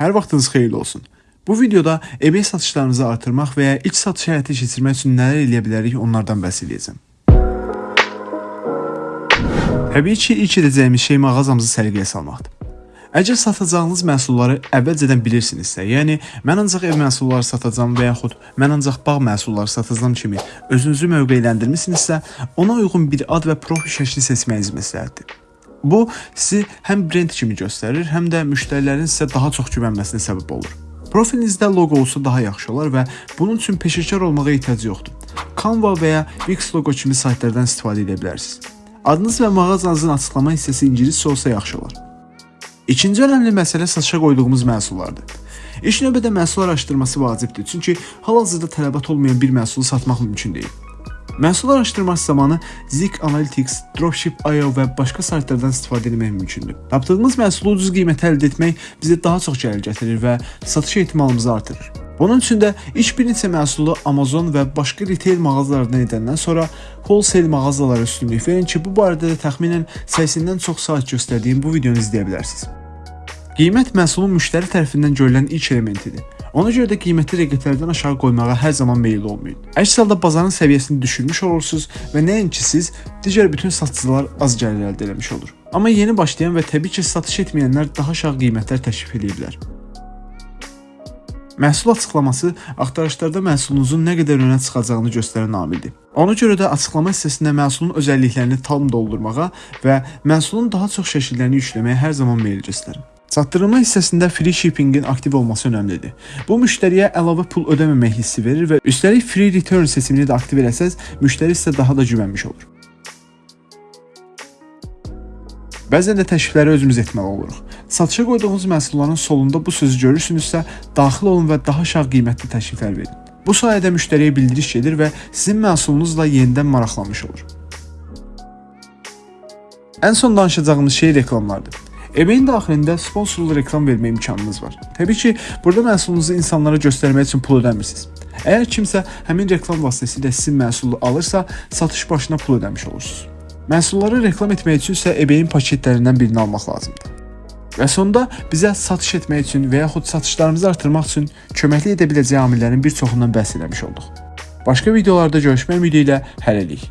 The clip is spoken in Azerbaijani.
Hər vaxtınız xeyirli olsun. Bu videoda eBay satışlarınızı artırmaq və ya ilk satış həyata keçirmək üçün nələr edə bilərik onlardan bəhs edəcəm. Təbii ki, ilk edəcəyimiz şey mağazamızı səliqəyə salmaqdır. Əgər satacağınız məhsulları əvvəlcədən bilirsinizsə, yəni mən ancaq ev məhsulları satacağam və yaxud mən ancaq bağ məhsulları satacağam kimi özünüzü mövqeyləndirmisinizsə, ona uyğun bir ad və profil şəkli seçməyiniz məsləhətdir. Bu sizi həm brend kimi göstərir, həm də müştərilərin sizə daha çox güvənməsinə səbəb olur. Profilinizdə loqo olsa daha yaxşı olar və bunun üçün peşəkar olmağa ehtiyac yoxdur. Canva və ya Wix loqo kimi saytlardan istifadə edə bilərsiniz. Adınız və mağazanızın açıqlama hissəsi ingiliscə olsa yaxşı olar. İkinci önəmli məsələ satışa qoyduğumuz məhsullardır. İlk növbədə məhsul araşdırması vacibdir, çünki hal-hazırda tələbat olmayan bir məhsulu satmaq mümkün deyil. Məhsul araşdırması zamanı Zik Analytics, Dropship.io və başqa saytlardan istifadə etmək mümkündür. Tapdığımız məhsulu ucuz qiymətə əldə etmək bizə daha çox gəlir gətirir və satış ehtimalımızı artırır. Bunun üçün də ilk bir neçə məhsulu Amazon və başqa retail mağazalardan edəndən sonra wholesale mağazalara üstünlük verin ki, bu barədə də təxminən 80-dən çox saat göstərdiyim bu videonu izləyə bilərsiniz. Qiymət məhsulun müştəri tərəfindən görülən ilk elementidir. Ona görə də qiyməti rəqətlərdən aşağı qoymağa hər zaman meyilli olmayın. Əks halda bazarın səviyyəsini düşürmüş olursunuz və nəinki siz, digər bütün satıcılar az gəlir əldə etmiş olur. Amma yeni başlayan və təbii ki, satış etməyənlər daha aşağı qiymətlər təklif edə bilər. Məhsul açıqlaması axtarışlarda məhsulunuzun nə qədər önə çıxacağını göstərən amildir. Ona görə də açıqlama hissəsində məhsulun özəlliklərini tam doldurmağa və məhsulun daha çox şəkillərini yükləməyə hər zaman meyil göstərin. Çatdırılma hissəsində free shippingin aktiv olması önəmlidir. Bu müştəriyə əlavə pul ödəməmək hissi verir və üstəlik free return seçimini də aktiv eləsəz, müştəri sizə daha da güvənmiş olur. Bəzən də təklifləri özümüz etməli oluruq. Satışa qoyduğunuz məhsulların solunda bu sözü görürsünüzsə, daxil olun və daha aşağı qiymətli təkliflər verin. Bu sayədə müştəriyə bildiriş gedir və sizin məhsulunuzla yenidən maraqlanmış olur. Ən son danışacağımız şey reklamlardır. eBay-in daxilində sponsorlu reklam vermə imkanınız var. Təbii ki, burada məhsulunuzu insanlara göstərmək üçün pul ödəmirsiniz. Əgər kimsə həmin reklam vasitəsilə sizin məhsulu alırsa, satış başına pul ödəmiş olursunuz. Məhsulları reklam etmək üçün isə eBay-in paketlərindən birini almaq lazımdır. Və sonda bizə satış etmək üçün və yaxud satışlarımızı artırmaq üçün köməklik edə biləcəyi amillərin bir çoxundan bəhs etmiş olduq. Başqa videolarda görüşmək ümidi ilə hələlik.